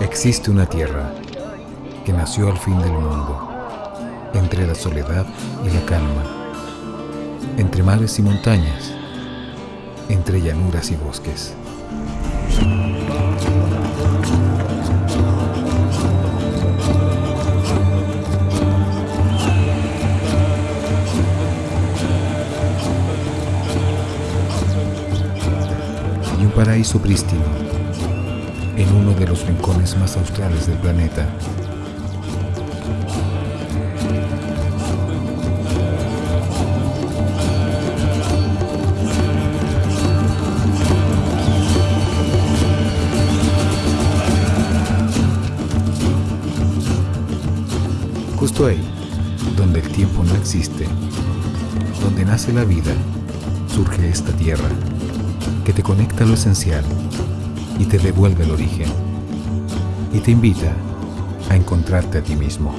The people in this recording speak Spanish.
Existe una tierra que nació al fin del mundo, entre la soledad y la calma, entre mares y montañas, entre llanuras y bosques. Y un paraíso prístino en uno de los rincones más australes del planeta. Justo ahí, donde el tiempo no existe, donde nace la vida, surge esta tierra que te conecta a lo esencial y te devuelve el origen y te invita a encontrarte a ti mismo.